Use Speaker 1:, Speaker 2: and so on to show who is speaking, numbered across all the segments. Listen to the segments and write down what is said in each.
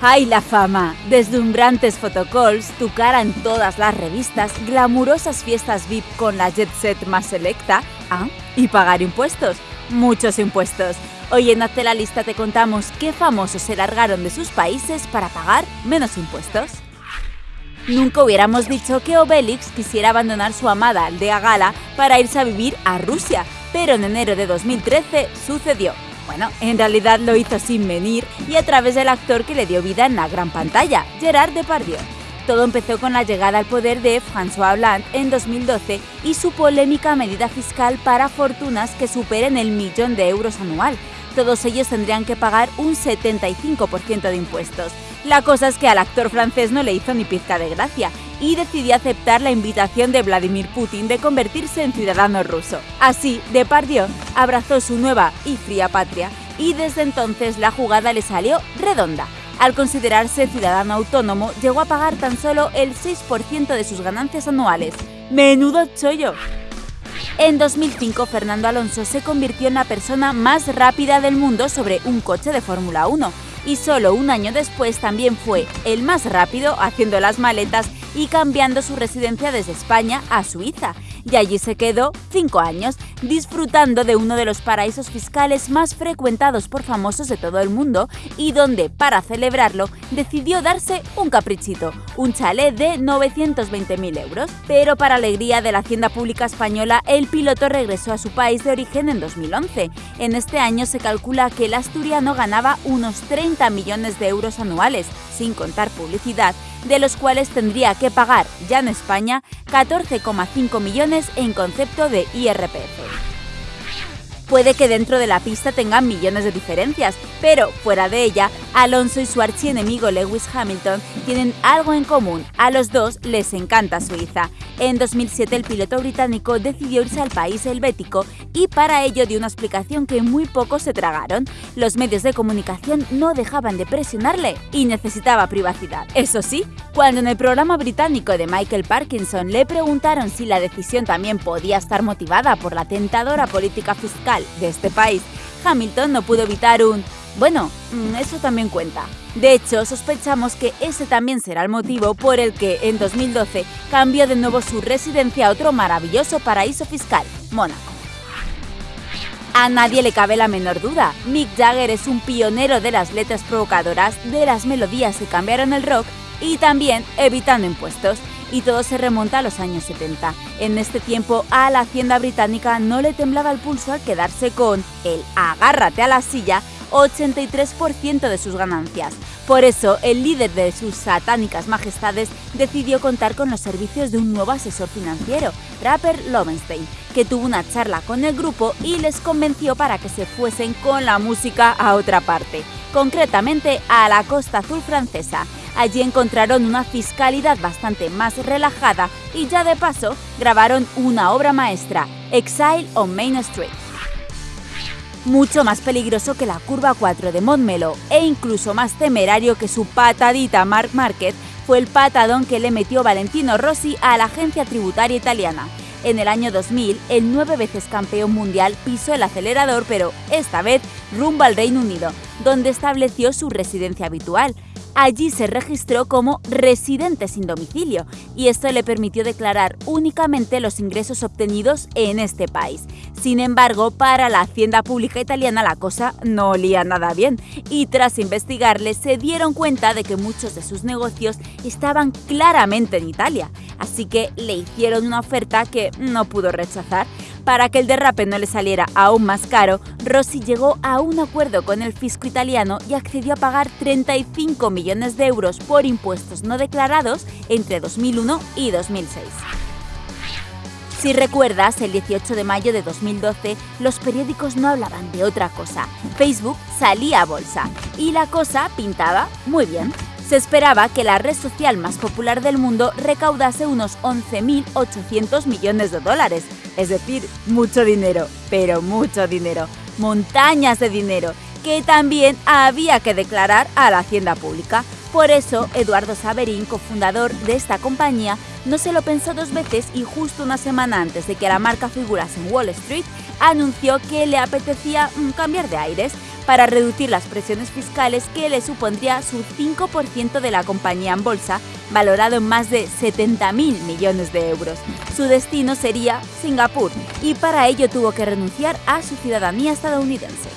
Speaker 1: ¡Ay, la fama! Deslumbrantes photocalls, tu cara en todas las revistas, glamurosas fiestas VIP con la jet set más selecta, ¿ah? y pagar impuestos. Muchos impuestos. Hoy en Hazte la Lista te contamos qué famosos se largaron de sus países para pagar menos impuestos. Nunca hubiéramos dicho que Obelix quisiera abandonar su amada aldea gala para irse a vivir a Rusia, pero en enero de 2013 sucedió. Bueno, en realidad lo hizo sin venir y a través del actor que le dio vida en la gran pantalla, Gerard Depardieu. Todo empezó con la llegada al poder de François Hollande en 2012 y su polémica medida fiscal para fortunas que superen el millón de euros anual. Todos ellos tendrían que pagar un 75% de impuestos. La cosa es que al actor francés no le hizo ni pizca de gracia y decidió aceptar la invitación de Vladimir Putin de convertirse en ciudadano ruso. Así, Depardieu abrazó su nueva y fría patria y desde entonces la jugada le salió redonda. Al considerarse ciudadano autónomo, llegó a pagar tan solo el 6% de sus ganancias anuales. ¡Menudo chollo! En 2005, Fernando Alonso se convirtió en la persona más rápida del mundo sobre un coche de Fórmula 1 y solo un año después también fue el más rápido haciendo las maletas y cambiando su residencia desde España a Suiza. Y allí se quedó cinco años, disfrutando de uno de los paraísos fiscales más frecuentados por famosos de todo el mundo y donde, para celebrarlo, decidió darse un caprichito, un chalet de 920.000 euros. Pero para alegría de la Hacienda Pública Española, el piloto regresó a su país de origen en 2011. En este año se calcula que el asturiano ganaba unos 30 millones de euros anuales, sin contar publicidad, de los cuales tendría que pagar ya en España 14,5 millones en concepto de IRPF. Puede que dentro de la pista tengan millones de diferencias, pero fuera de ella, Alonso y su archienemigo Lewis Hamilton tienen algo en común. A los dos les encanta Suiza. En 2007 el piloto británico decidió irse al país helvético y para ello dio una explicación que muy pocos se tragaron. Los medios de comunicación no dejaban de presionarle y necesitaba privacidad. Eso sí, cuando en el programa británico de Michael Parkinson le preguntaron si la decisión también podía estar motivada por la tentadora política fiscal de este país, Hamilton no pudo evitar un bueno, mm, eso también cuenta. De hecho, sospechamos que ese también será el motivo por el que en 2012 cambió de nuevo su residencia a otro maravilloso paraíso fiscal, Mónaco. A nadie le cabe la menor duda, Mick Jagger es un pionero de las letras provocadoras, de las melodías que cambiaron el rock y también evitando impuestos. Y todo se remonta a los años 70. En este tiempo a la hacienda británica no le temblaba el pulso al quedarse con el agárrate a la silla 83% de sus ganancias. Por eso, el líder de sus satánicas majestades decidió contar con los servicios de un nuevo asesor financiero, Rapper Lovenstein, que tuvo una charla con el grupo y les convenció para que se fuesen con la música a otra parte, concretamente a la costa azul francesa. Allí encontraron una fiscalidad bastante más relajada y ya de paso grabaron una obra maestra, Exile on Main Street mucho más peligroso que la curva 4 de Montmelo e incluso más temerario que su patadita Mark Market fue el patadón que le metió Valentino Rossi a la agencia tributaria italiana. En el año 2000, el nueve veces campeón mundial pisó el acelerador, pero esta vez rumbo al Reino Unido, donde estableció su residencia habitual, Allí se registró como residente sin domicilio y esto le permitió declarar únicamente los ingresos obtenidos en este país. Sin embargo, para la Hacienda Pública Italiana la cosa no olía nada bien y tras investigarle se dieron cuenta de que muchos de sus negocios estaban claramente en Italia, así que le hicieron una oferta que no pudo rechazar para que el derrape no le saliera aún más caro, Rossi llegó a un acuerdo con el fisco italiano y accedió a pagar 35 millones de euros por impuestos no declarados entre 2001 y 2006. Si recuerdas, el 18 de mayo de 2012 los periódicos no hablaban de otra cosa. Facebook salía a bolsa y la cosa pintaba muy bien. Se esperaba que la red social más popular del mundo recaudase unos 11.800 millones de dólares, es decir, mucho dinero, pero mucho dinero, montañas de dinero, que también había que declarar a la hacienda pública. Por eso, Eduardo Saverín, cofundador de esta compañía, no se lo pensó dos veces y justo una semana antes de que la marca figurase en Wall Street, anunció que le apetecía mm, cambiar de aires para reducir las presiones fiscales que le supondría su 5% de la compañía en bolsa, valorado en más de 70.000 millones de euros. Su destino sería Singapur y para ello tuvo que renunciar a su ciudadanía estadounidense.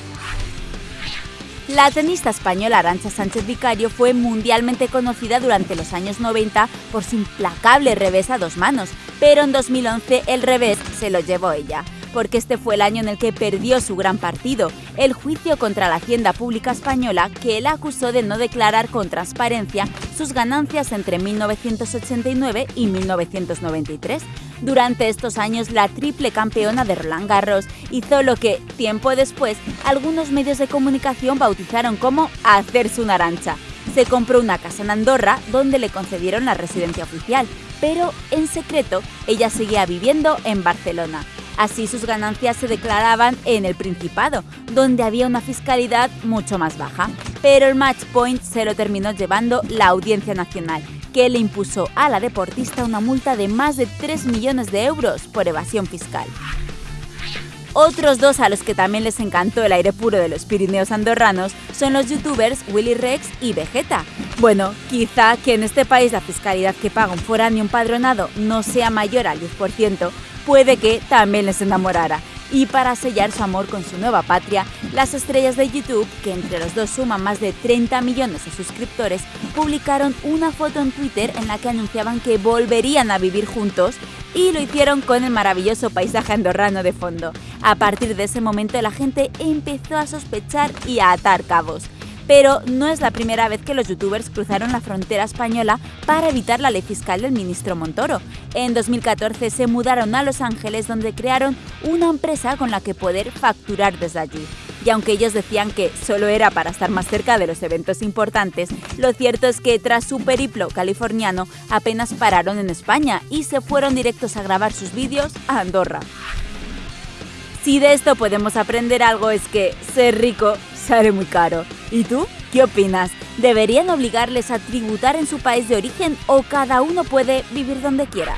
Speaker 1: La tenista española Arancha Sánchez Vicario fue mundialmente conocida durante los años 90 por su implacable revés a dos manos, pero en 2011 el revés se lo llevó ella porque este fue el año en el que perdió su gran partido, el juicio contra la Hacienda Pública Española que él acusó de no declarar con transparencia sus ganancias entre 1989 y 1993. Durante estos años, la triple campeona de Roland Garros hizo lo que, tiempo después, algunos medios de comunicación bautizaron como hacerse una arancha. Se compró una casa en Andorra donde le concedieron la residencia oficial, pero en secreto ella seguía viviendo en Barcelona. Así sus ganancias se declaraban en el Principado, donde había una fiscalidad mucho más baja. Pero el match point se lo terminó llevando la Audiencia Nacional, que le impuso a la deportista una multa de más de 3 millones de euros por evasión fiscal. Otros dos a los que también les encantó el aire puro de los Pirineos andorranos son los youtubers Willy Rex y Vegeta. Bueno, quizá que en este país la fiscalidad que paga un foráneo empadronado no sea mayor al 10%, puede que también les enamorara. Y para sellar su amor con su nueva patria, las estrellas de YouTube, que entre los dos suman más de 30 millones de suscriptores, publicaron una foto en Twitter en la que anunciaban que volverían a vivir juntos y lo hicieron con el maravilloso paisaje andorrano de fondo. A partir de ese momento la gente empezó a sospechar y a atar cabos. Pero no es la primera vez que los youtubers cruzaron la frontera española para evitar la ley fiscal del ministro Montoro. En 2014 se mudaron a Los Ángeles donde crearon una empresa con la que poder facturar desde allí. Y aunque ellos decían que solo era para estar más cerca de los eventos importantes, lo cierto es que tras su periplo californiano apenas pararon en España y se fueron directos a grabar sus vídeos a Andorra. Si de esto podemos aprender algo es que ser rico sale muy caro. ¿Y tú? ¿Qué opinas? ¿Deberían obligarles a tributar en su país de origen o cada uno puede vivir donde quiera?